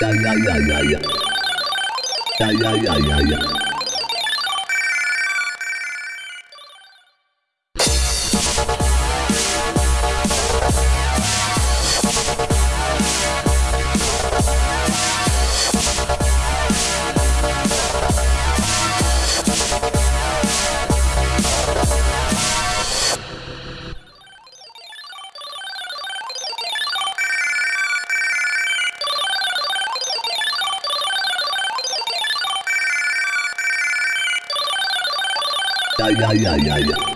Ya ya ya ya ya. Ya ya ya ya ya. Yeah, yeah, yeah, yeah.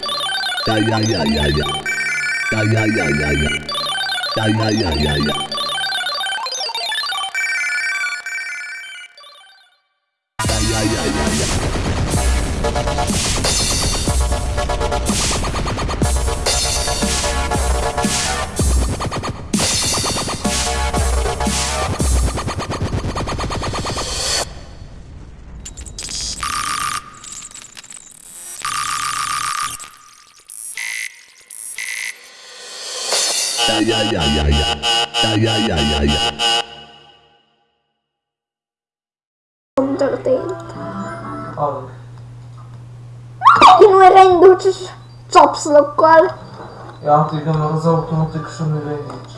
Ja, ja, ja, ja, ja. Ja, ja, ja, ja, ja. ik Continuă rânduci și țopsul Ja, Ia, te gândeam, nu ik zo niet.